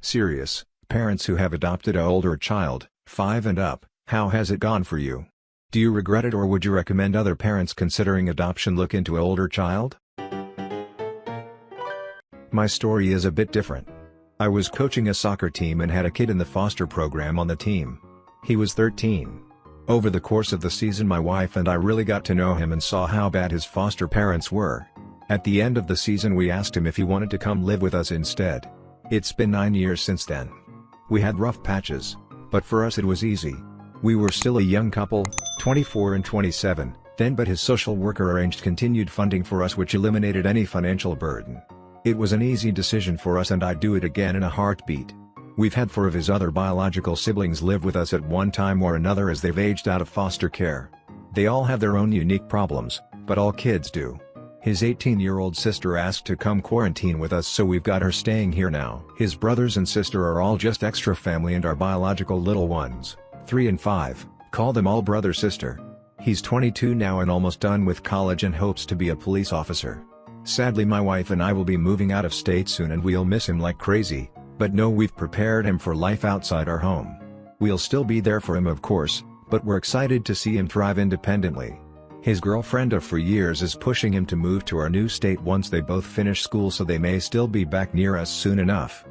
Serious, parents who have adopted a older child, 5 and up, how has it gone for you? Do you regret it or would you recommend other parents considering adoption look into a older child? My story is a bit different. I was coaching a soccer team and had a kid in the foster program on the team. He was 13. Over the course of the season my wife and I really got to know him and saw how bad his foster parents were. At the end of the season we asked him if he wanted to come live with us instead. It's been 9 years since then. We had rough patches, but for us it was easy. We were still a young couple, 24 and 27, then but his social worker arranged continued funding for us which eliminated any financial burden. It was an easy decision for us and I'd do it again in a heartbeat. We've had four of his other biological siblings live with us at one time or another as they've aged out of foster care. They all have their own unique problems, but all kids do. His 18-year-old sister asked to come quarantine with us so we've got her staying here now. His brothers and sister are all just extra family and our biological little ones, 3 and 5, call them all brother-sister. He's 22 now and almost done with college and hopes to be a police officer. Sadly my wife and I will be moving out of state soon and we'll miss him like crazy, but know we've prepared him for life outside our home. We'll still be there for him of course, but we're excited to see him thrive independently. His girlfriend of for years is pushing him to move to our new state once they both finish school so they may still be back near us soon enough.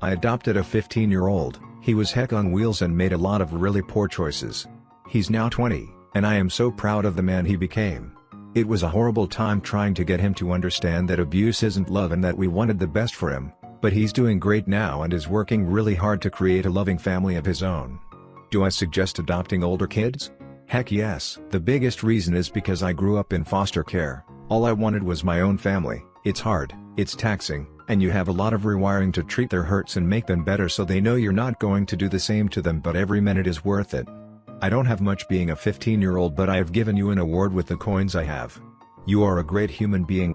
I adopted a 15-year-old, he was heck on wheels and made a lot of really poor choices. He's now 20, and I am so proud of the man he became. It was a horrible time trying to get him to understand that abuse isn't love and that we wanted the best for him, but he's doing great now and is working really hard to create a loving family of his own. Do I suggest adopting older kids? Heck yes. The biggest reason is because I grew up in foster care, all I wanted was my own family, it's hard, it's taxing, and you have a lot of rewiring to treat their hurts and make them better so they know you're not going to do the same to them but every minute is worth it. I don't have much being a 15 year old but I have given you an award with the coins I have. You are a great human being.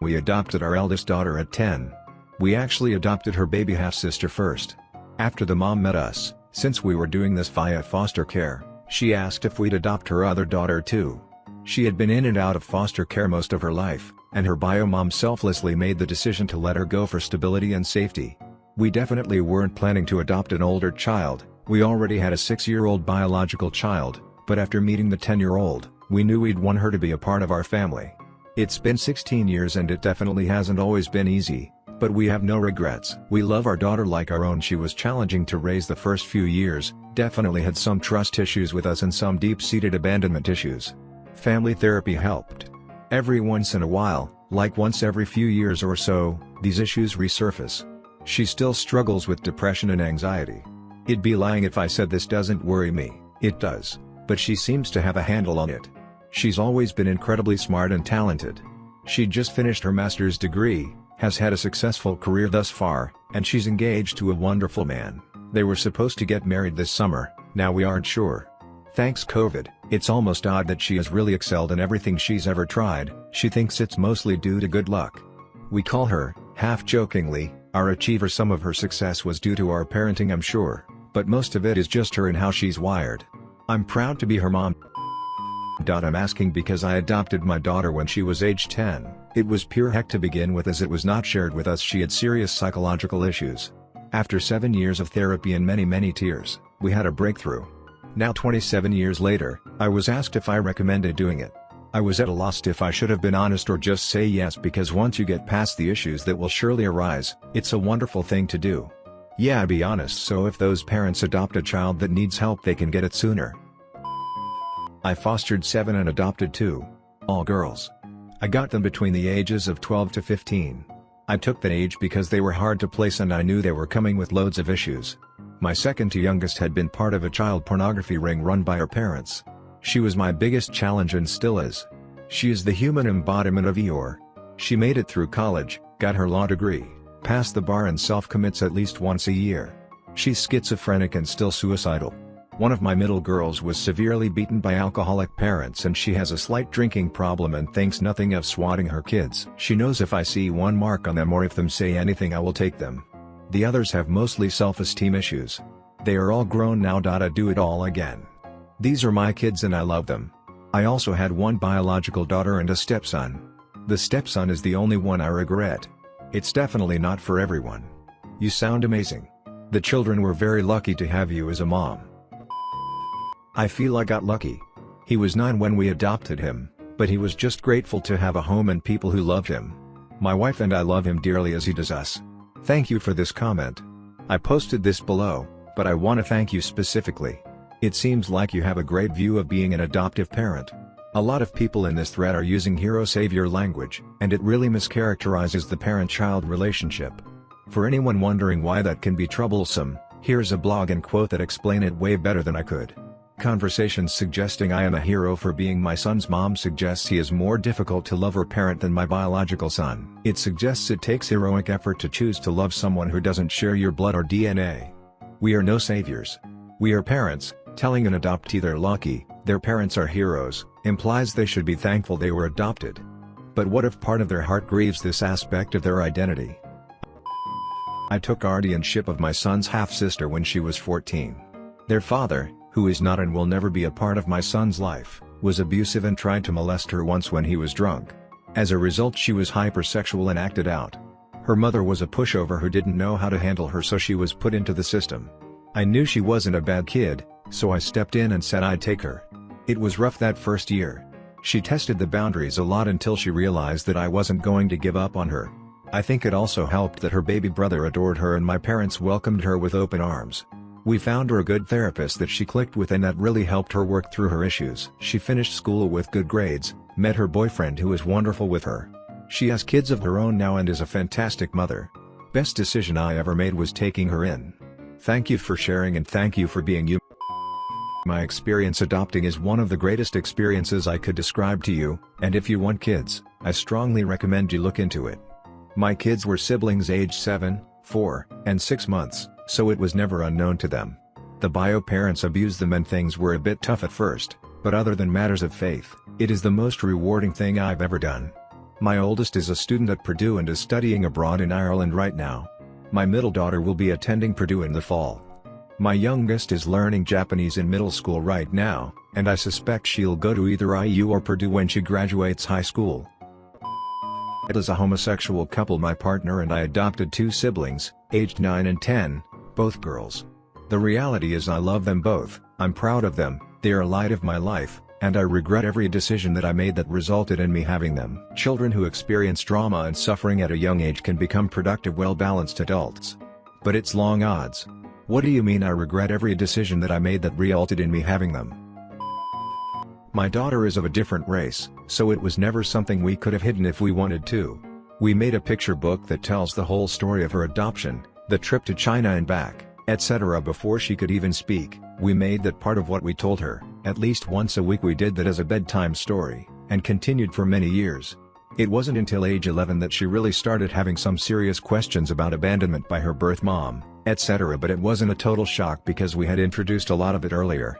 We adopted our eldest daughter at 10. We actually adopted her baby half-sister first. After the mom met us, since we were doing this via foster care, she asked if we'd adopt her other daughter too. She had been in and out of foster care most of her life, and her bio mom selflessly made the decision to let her go for stability and safety. We definitely weren't planning to adopt an older child, we already had a 6-year-old biological child, but after meeting the 10-year-old, we knew we'd want her to be a part of our family. It's been 16 years and it definitely hasn't always been easy, but we have no regrets. We love our daughter like our own she was challenging to raise the first few years, definitely had some trust issues with us and some deep-seated abandonment issues. Family therapy helped. Every once in a while, like once every few years or so, these issues resurface. She still struggles with depression and anxiety. It'd be lying if I said this doesn't worry me, it does, but she seems to have a handle on it. She's always been incredibly smart and talented. She just finished her master's degree, has had a successful career thus far, and she's engaged to a wonderful man. They were supposed to get married this summer, now we aren't sure. Thanks COVID, it's almost odd that she has really excelled in everything she's ever tried, she thinks it's mostly due to good luck. We call her, half-jokingly, our achiever some of her success was due to our parenting I'm sure, but most of it is just her and how she's wired. I'm proud to be her mom. I'm asking because I adopted my daughter when she was age 10, it was pure heck to begin with as it was not shared with us she had serious psychological issues. After 7 years of therapy and many many tears, we had a breakthrough. Now 27 years later, I was asked if I recommended doing it. I was at a loss if I should have been honest or just say yes because once you get past the issues that will surely arise, it's a wonderful thing to do. Yeah be honest so if those parents adopt a child that needs help they can get it sooner. I fostered 7 and adopted 2. All girls. I got them between the ages of 12 to 15. I took that age because they were hard to place and I knew they were coming with loads of issues. My second to youngest had been part of a child pornography ring run by her parents. She was my biggest challenge and still is. She is the human embodiment of Eeyore. She made it through college, got her law degree, passed the bar and self-commits at least once a year. She's schizophrenic and still suicidal. One of my middle girls was severely beaten by alcoholic parents and she has a slight drinking problem and thinks nothing of swatting her kids. She knows if I see one mark on them or if them say anything I will take them. The others have mostly self-esteem issues. They are all grown now. I do it all again. These are my kids and I love them. I also had one biological daughter and a stepson. The stepson is the only one I regret. It's definitely not for everyone. You sound amazing. The children were very lucky to have you as a mom. I feel I got lucky. He was 9 when we adopted him, but he was just grateful to have a home and people who loved him. My wife and I love him dearly as he does us. Thank you for this comment. I posted this below, but I want to thank you specifically. It seems like you have a great view of being an adoptive parent. A lot of people in this thread are using hero-savior language, and it really mischaracterizes the parent-child relationship. For anyone wondering why that can be troublesome, here's a blog and quote that explain it way better than I could. Conversations suggesting I am a hero for being my son's mom suggests he is more difficult to love or parent than my biological son. It suggests it takes heroic effort to choose to love someone who doesn't share your blood or DNA. We are no saviors. We are parents, telling an adoptee they're lucky, their parents are heroes, implies they should be thankful they were adopted. But what if part of their heart grieves this aspect of their identity? I took guardianship of my son's half-sister when she was 14. Their father, who is not and will never be a part of my son's life, was abusive and tried to molest her once when he was drunk. As a result she was hypersexual and acted out. Her mother was a pushover who didn't know how to handle her so she was put into the system. I knew she wasn't a bad kid, so I stepped in and said I'd take her. It was rough that first year. She tested the boundaries a lot until she realized that I wasn't going to give up on her. I think it also helped that her baby brother adored her and my parents welcomed her with open arms. We found her a good therapist that she clicked with and that really helped her work through her issues. She finished school with good grades, met her boyfriend who is wonderful with her. She has kids of her own now and is a fantastic mother. Best decision I ever made was taking her in. Thank you for sharing and thank you for being you. My experience adopting is one of the greatest experiences I could describe to you, and if you want kids, I strongly recommend you look into it. My kids were siblings aged 7, 4, and 6 months so it was never unknown to them. The bio parents abused them and things were a bit tough at first, but other than matters of faith, it is the most rewarding thing I've ever done. My oldest is a student at Purdue and is studying abroad in Ireland right now. My middle daughter will be attending Purdue in the fall. My youngest is learning Japanese in middle school right now, and I suspect she'll go to either IU or Purdue when she graduates high school. As a homosexual couple my partner and I adopted two siblings, aged 9 and 10, both girls. The reality is I love them both, I'm proud of them, they are a light of my life, and I regret every decision that I made that resulted in me having them. Children who experience trauma and suffering at a young age can become productive well-balanced adults. But it's long odds. What do you mean I regret every decision that I made that resulted in me having them? My daughter is of a different race, so it was never something we could have hidden if we wanted to. We made a picture book that tells the whole story of her adoption, the trip to China and back, etc. before she could even speak, we made that part of what we told her, at least once a week we did that as a bedtime story, and continued for many years. It wasn't until age 11 that she really started having some serious questions about abandonment by her birth mom, etc. but it wasn't a total shock because we had introduced a lot of it earlier.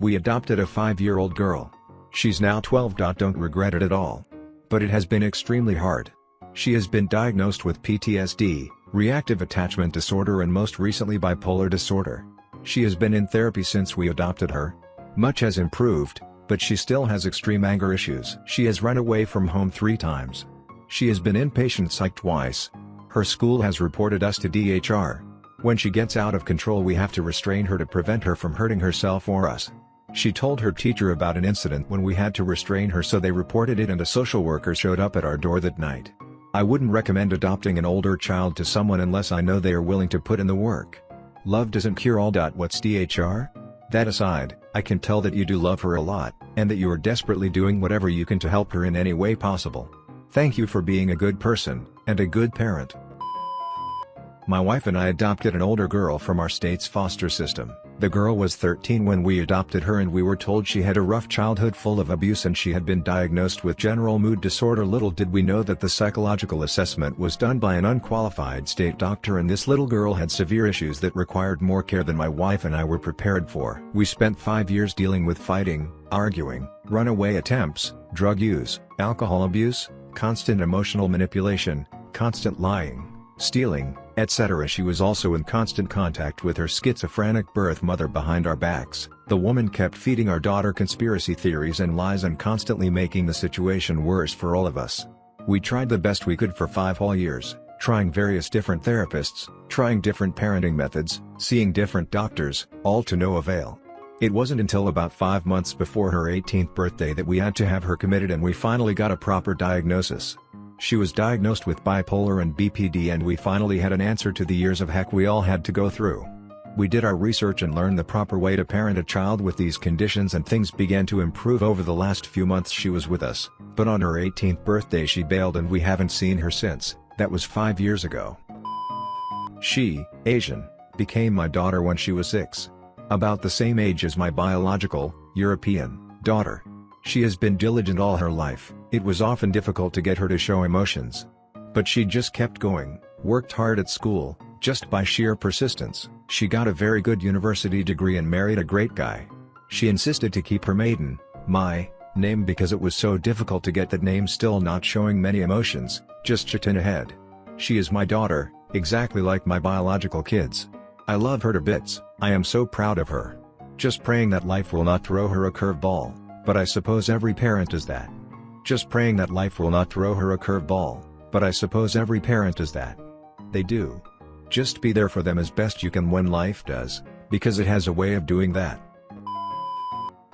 We adopted a 5-year-old girl. She's now 12. Don't regret it at all. But it has been extremely hard. She has been diagnosed with PTSD, reactive attachment disorder and most recently bipolar disorder. She has been in therapy since we adopted her. Much has improved, but she still has extreme anger issues. She has run away from home three times. She has been inpatient psych twice. Her school has reported us to DHR. When she gets out of control we have to restrain her to prevent her from hurting herself or us. She told her teacher about an incident when we had to restrain her so they reported it and a social worker showed up at our door that night. I wouldn't recommend adopting an older child to someone unless I know they are willing to put in the work. Love doesn't cure all. What's DHR? That aside, I can tell that you do love her a lot, and that you are desperately doing whatever you can to help her in any way possible. Thank you for being a good person, and a good parent. My wife and I adopted an older girl from our state's foster system. The girl was 13 when we adopted her and we were told she had a rough childhood full of abuse and she had been diagnosed with general mood disorder little did we know that the psychological assessment was done by an unqualified state doctor and this little girl had severe issues that required more care than my wife and I were prepared for. We spent five years dealing with fighting, arguing, runaway attempts, drug use, alcohol abuse, constant emotional manipulation, constant lying, stealing, etc. She was also in constant contact with her schizophrenic birth mother behind our backs. The woman kept feeding our daughter conspiracy theories and lies and constantly making the situation worse for all of us. We tried the best we could for five whole years, trying various different therapists, trying different parenting methods, seeing different doctors, all to no avail. It wasn't until about 5 months before her 18th birthday that we had to have her committed and we finally got a proper diagnosis. She was diagnosed with bipolar and BPD and we finally had an answer to the years of heck we all had to go through. We did our research and learned the proper way to parent a child with these conditions and things began to improve over the last few months she was with us, but on her 18th birthday she bailed and we haven't seen her since, that was 5 years ago. She, Asian, became my daughter when she was 6. About the same age as my biological, European, daughter. She has been diligent all her life, it was often difficult to get her to show emotions. But she just kept going, worked hard at school, just by sheer persistence, she got a very good university degree and married a great guy. She insisted to keep her maiden, my, name because it was so difficult to get that name still not showing many emotions, just Chitin ahead. She is my daughter, exactly like my biological kids. I love her to bits, I am so proud of her. Just praying that life will not throw her a curveball, but I suppose every parent is that. Just praying that life will not throw her a curveball, but I suppose every parent is that. They do. Just be there for them as best you can when life does, because it has a way of doing that.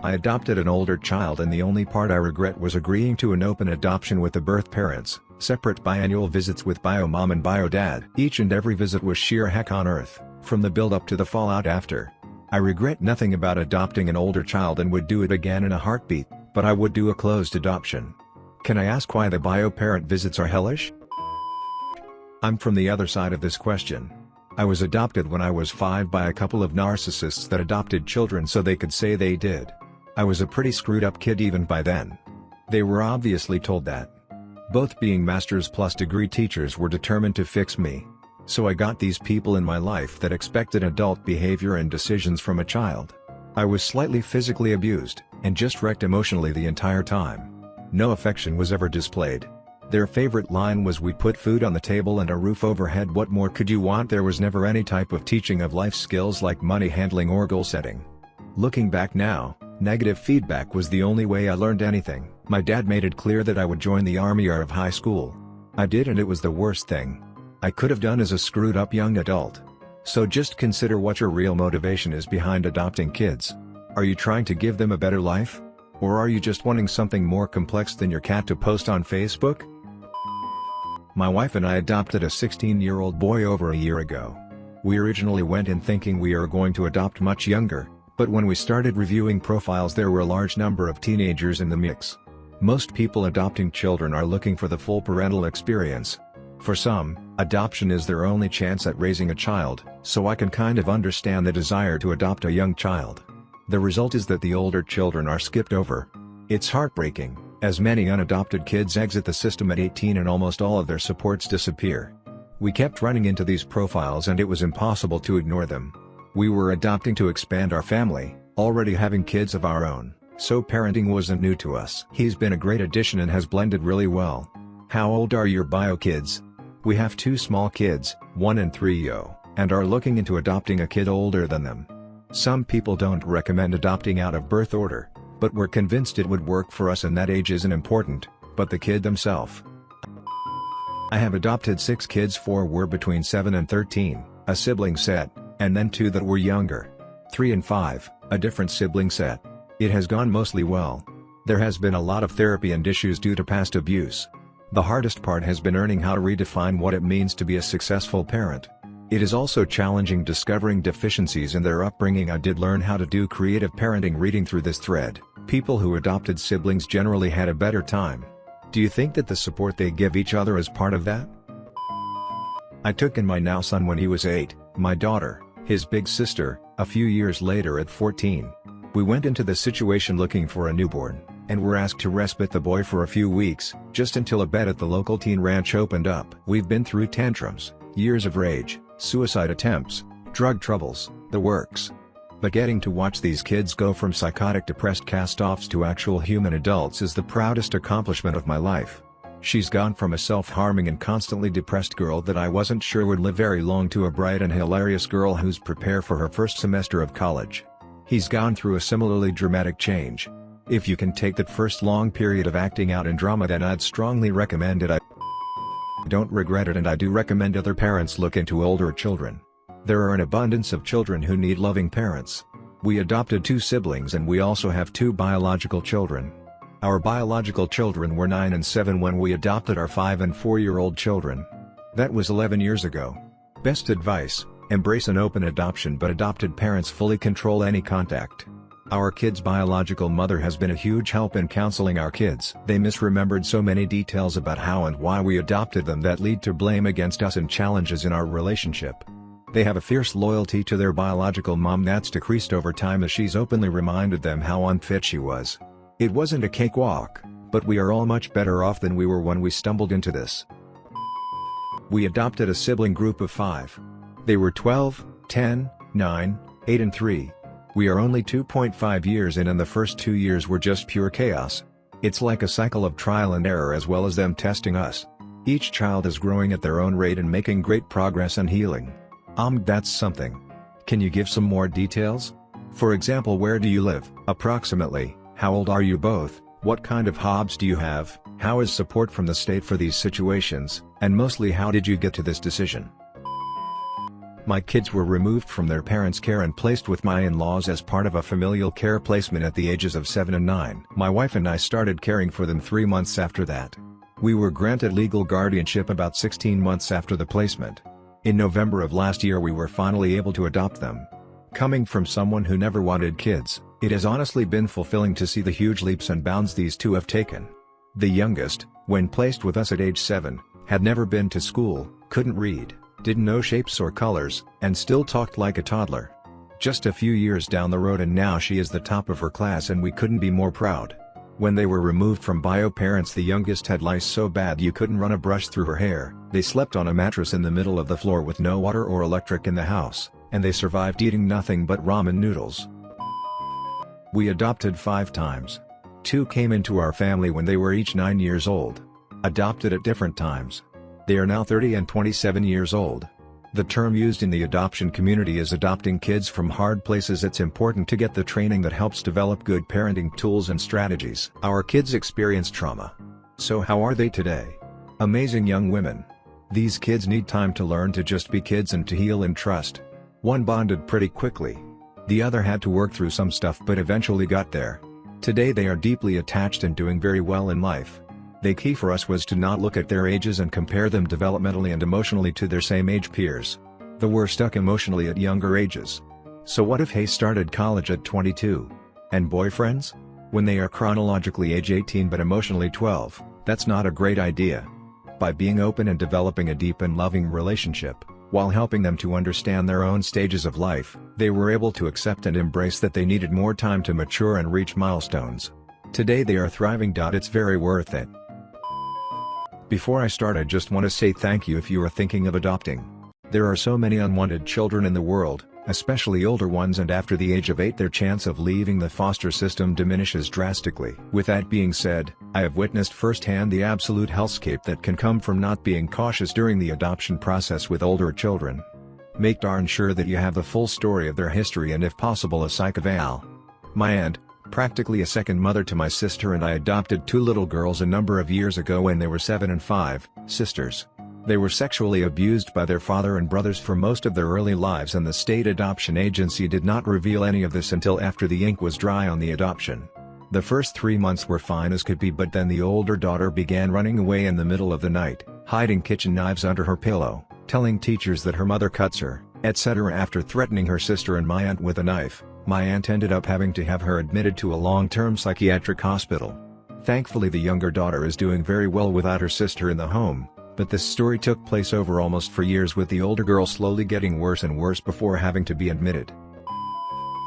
I adopted an older child and the only part I regret was agreeing to an open adoption with the birth parents, separate biannual visits with bio mom and bio dad. Each and every visit was sheer heck on earth from the build-up to the fallout after. I regret nothing about adopting an older child and would do it again in a heartbeat, but I would do a closed adoption. Can I ask why the bio-parent visits are hellish? I'm from the other side of this question. I was adopted when I was 5 by a couple of narcissists that adopted children so they could say they did. I was a pretty screwed up kid even by then. They were obviously told that. Both being master's plus degree teachers were determined to fix me. So I got these people in my life that expected adult behavior and decisions from a child. I was slightly physically abused, and just wrecked emotionally the entire time. No affection was ever displayed. Their favorite line was we put food on the table and a roof overhead what more could you want there was never any type of teaching of life skills like money handling or goal setting. Looking back now, negative feedback was the only way I learned anything. My dad made it clear that I would join the army out of high school. I did and it was the worst thing. I could have done as a screwed up young adult. So just consider what your real motivation is behind adopting kids. Are you trying to give them a better life? Or are you just wanting something more complex than your cat to post on Facebook? My wife and I adopted a 16-year-old boy over a year ago. We originally went in thinking we are going to adopt much younger, but when we started reviewing profiles there were a large number of teenagers in the mix. Most people adopting children are looking for the full parental experience, for some, adoption is their only chance at raising a child, so I can kind of understand the desire to adopt a young child. The result is that the older children are skipped over. It's heartbreaking, as many unadopted kids exit the system at 18 and almost all of their supports disappear. We kept running into these profiles and it was impossible to ignore them. We were adopting to expand our family, already having kids of our own, so parenting wasn't new to us. He's been a great addition and has blended really well. How old are your bio kids? We have two small kids, 1 and 3 yo, and are looking into adopting a kid older than them. Some people don't recommend adopting out of birth order, but we're convinced it would work for us and that age isn't important, but the kid themselves. I have adopted six kids four were between 7 and 13, a sibling set, and then two that were younger. 3 and 5, a different sibling set. It has gone mostly well. There has been a lot of therapy and issues due to past abuse, the hardest part has been learning how to redefine what it means to be a successful parent. It is also challenging discovering deficiencies in their upbringing I did learn how to do creative parenting reading through this thread. People who adopted siblings generally had a better time. Do you think that the support they give each other is part of that? I took in my now son when he was 8, my daughter, his big sister, a few years later at 14. We went into the situation looking for a newborn and were asked to respite the boy for a few weeks, just until a bed at the local teen ranch opened up. We've been through tantrums, years of rage, suicide attempts, drug troubles, the works. But getting to watch these kids go from psychotic depressed cast-offs to actual human adults is the proudest accomplishment of my life. She's gone from a self-harming and constantly depressed girl that I wasn't sure would live very long to a bright and hilarious girl who's prepare for her first semester of college. He's gone through a similarly dramatic change, if you can take that first long period of acting out in drama then I'd strongly recommend it I Don't regret it and I do recommend other parents look into older children. There are an abundance of children who need loving parents. We adopted two siblings and we also have two biological children. Our biological children were 9 and 7 when we adopted our 5 and 4 year old children. That was 11 years ago. Best advice, embrace an open adoption but adopted parents fully control any contact. Our kid's biological mother has been a huge help in counseling our kids. They misremembered so many details about how and why we adopted them that lead to blame against us and challenges in our relationship. They have a fierce loyalty to their biological mom that's decreased over time as she's openly reminded them how unfit she was. It wasn't a cakewalk, but we are all much better off than we were when we stumbled into this. We adopted a sibling group of five. They were 12, 10, 9, 8 and 3. We are only 2.5 years in and the first two years were just pure chaos. It's like a cycle of trial and error as well as them testing us. Each child is growing at their own rate and making great progress and healing. Um that's something. Can you give some more details? For example where do you live, approximately? How old are you both? What kind of hobbies do you have? How is support from the state for these situations? And mostly how did you get to this decision? My kids were removed from their parents' care and placed with my in-laws as part of a familial care placement at the ages of 7 and 9. My wife and I started caring for them three months after that. We were granted legal guardianship about 16 months after the placement. In November of last year we were finally able to adopt them. Coming from someone who never wanted kids, it has honestly been fulfilling to see the huge leaps and bounds these two have taken. The youngest, when placed with us at age 7, had never been to school, couldn't read, didn't know shapes or colors, and still talked like a toddler. Just a few years down the road and now she is the top of her class and we couldn't be more proud. When they were removed from bio parents the youngest had lice so bad you couldn't run a brush through her hair, they slept on a mattress in the middle of the floor with no water or electric in the house, and they survived eating nothing but ramen noodles. We adopted five times. Two came into our family when they were each 9 years old. Adopted at different times. They are now 30 and 27 years old. The term used in the adoption community is adopting kids from hard places it's important to get the training that helps develop good parenting tools and strategies. Our kids experience trauma. So how are they today? Amazing young women. These kids need time to learn to just be kids and to heal and trust. One bonded pretty quickly, the other had to work through some stuff but eventually got there. Today they are deeply attached and doing very well in life. The key for us was to not look at their ages and compare them developmentally and emotionally to their same age peers. The were stuck emotionally at younger ages. So what if Hay started college at 22? And boyfriends? When they are chronologically age 18 but emotionally 12, that's not a great idea. By being open and developing a deep and loving relationship, while helping them to understand their own stages of life, they were able to accept and embrace that they needed more time to mature and reach milestones. Today they are thriving. It's very worth it. Before I start I just want to say thank you if you are thinking of adopting. There are so many unwanted children in the world, especially older ones and after the age of 8 their chance of leaving the foster system diminishes drastically. With that being said, I have witnessed firsthand the absolute hellscape that can come from not being cautious during the adoption process with older children. Make darn sure that you have the full story of their history and if possible a psych eval. My aunt, practically a second mother to my sister and I adopted two little girls a number of years ago when they were 7 and 5, sisters. They were sexually abused by their father and brothers for most of their early lives and the state adoption agency did not reveal any of this until after the ink was dry on the adoption. The first three months were fine as could be but then the older daughter began running away in the middle of the night, hiding kitchen knives under her pillow, telling teachers that her mother cuts her, etc. After threatening her sister and my aunt with a knife, my aunt ended up having to have her admitted to a long-term psychiatric hospital. Thankfully the younger daughter is doing very well without her sister in the home, but this story took place over almost four years with the older girl slowly getting worse and worse before having to be admitted.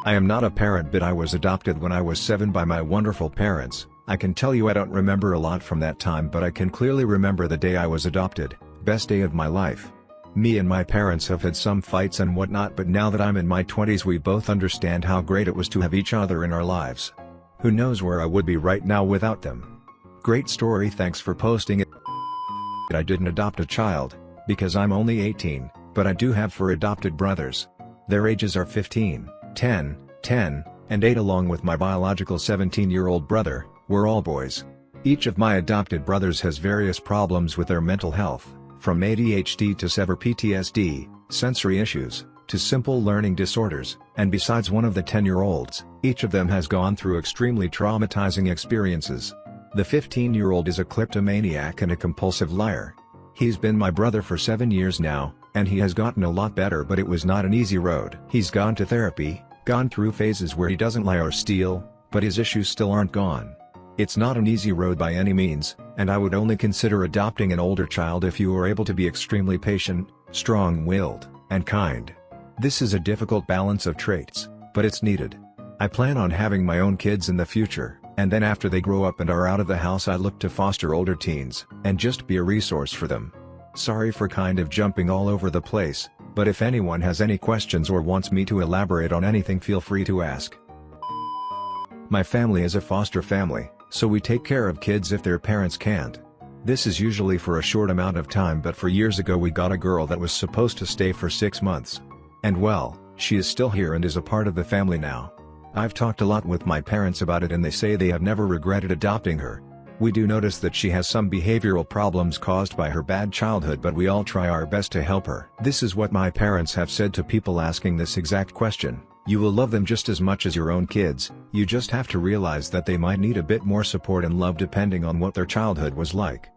I am not a parent but I was adopted when I was 7 by my wonderful parents, I can tell you I don't remember a lot from that time but I can clearly remember the day I was adopted, best day of my life. Me and my parents have had some fights and whatnot but now that I'm in my 20s we both understand how great it was to have each other in our lives. Who knows where I would be right now without them. Great story thanks for posting it. I didn't adopt a child, because I'm only 18, but I do have four adopted brothers. Their ages are 15, 10, 10, and 8 along with my biological 17-year-old brother, we're all boys. Each of my adopted brothers has various problems with their mental health, From ADHD to severe PTSD, sensory issues, to simple learning disorders, and besides one of the 10-year-olds, each of them has gone through extremely traumatizing experiences. The 15-year-old is a kleptomaniac and a compulsive liar. He's been my brother for 7 years now, and he has gotten a lot better but it was not an easy road. He's gone to therapy, gone through phases where he doesn't lie or steal, but his issues still aren't gone. It's not an easy road by any means, and I would only consider adopting an older child if you are able to be extremely patient, strong-willed, and kind. This is a difficult balance of traits, but it's needed. I plan on having my own kids in the future, and then after they grow up and are out of the house I look to foster older teens, and just be a resource for them. Sorry for kind of jumping all over the place, but if anyone has any questions or wants me to elaborate on anything feel free to ask. My family is a foster family, so we take care of kids if their parents can't. This is usually for a short amount of time but for years ago we got a girl that was supposed to stay for 6 months. And well, she is still here and is a part of the family now. I've talked a lot with my parents about it and they say they have never regretted adopting her. We do notice that she has some behavioral problems caused by her bad childhood but we all try our best to help her. This is what my parents have said to people asking this exact question, you will love them just as much as your own kids, you just have to realize that they might need a bit more support and love depending on what their childhood was like.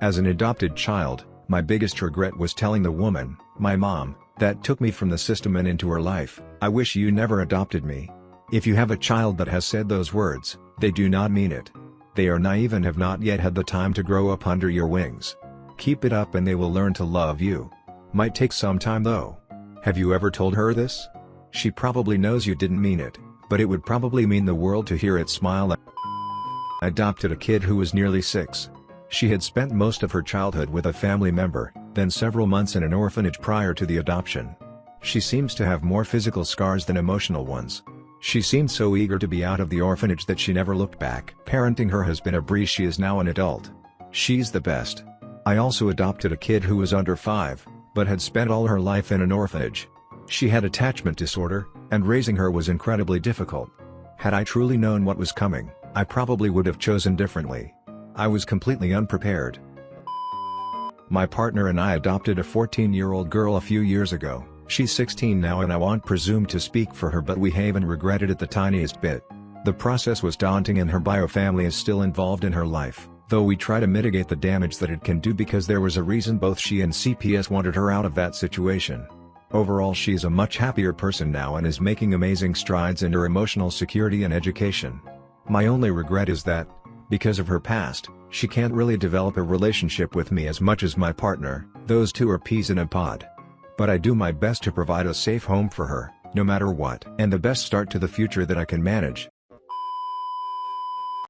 As an adopted child, my biggest regret was telling the woman, my mom, that took me from the system and into her life, I wish you never adopted me. If you have a child that has said those words, they do not mean it. They are naive and have not yet had the time to grow up under your wings. Keep it up and they will learn to love you. Might take some time though. Have you ever told her this? She probably knows you didn't mean it, but it would probably mean the world to hear it smile adopted a kid who was nearly 6. She had spent most of her childhood with a family member, then several months in an orphanage prior to the adoption. She seems to have more physical scars than emotional ones. She seemed so eager to be out of the orphanage that she never looked back. Parenting her has been a breeze she is now an adult. She's the best. I also adopted a kid who was under 5, but had spent all her life in an orphanage. She had attachment disorder, and raising her was incredibly difficult. Had I truly known what was coming, I probably would have chosen differently. I was completely unprepared. My partner and I adopted a 14-year-old girl a few years ago, she's 16 now and I won't presume to speak for her but we haven't regretted it the tiniest bit. The process was daunting and her biofamily is still involved in her life, though we try to mitigate the damage that it can do because there was a reason both she and CPS wanted her out of that situation. Overall she's a much happier person now and is making amazing strides in her emotional security and education. My only regret is that, because of her past, she can't really develop a relationship with me as much as my partner, those two are peas in a pod. But I do my best to provide a safe home for her, no matter what. And the best start to the future that I can manage.